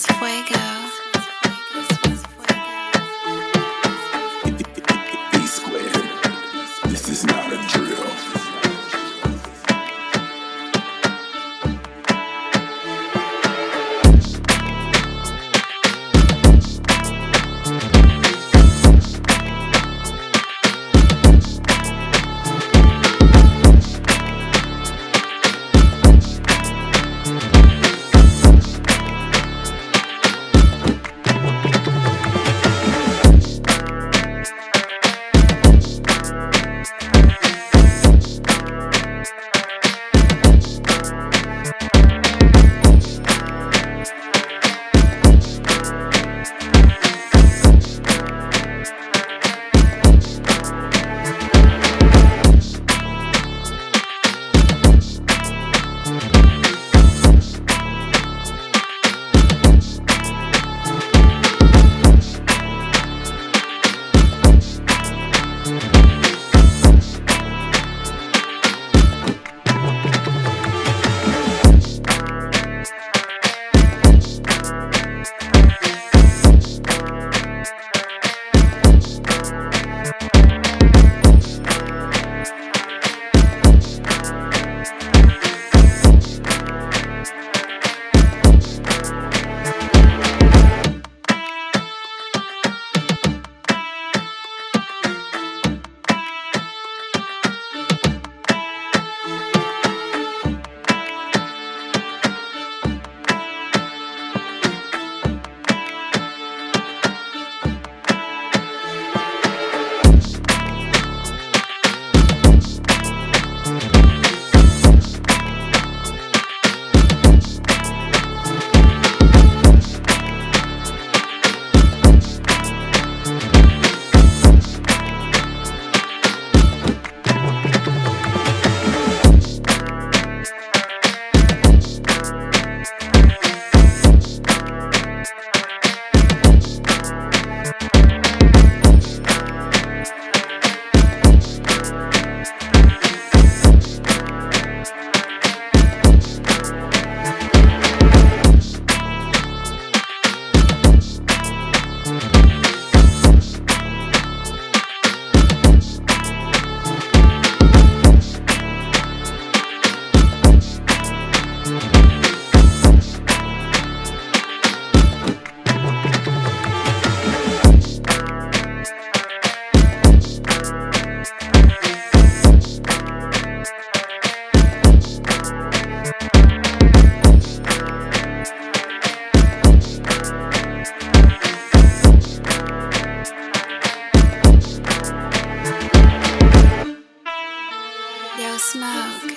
one's fuego. E squared. This is not a drill. Smoke.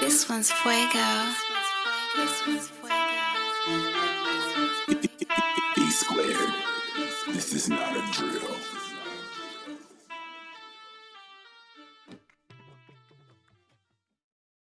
This one's fuego. E squared. This is not a drill.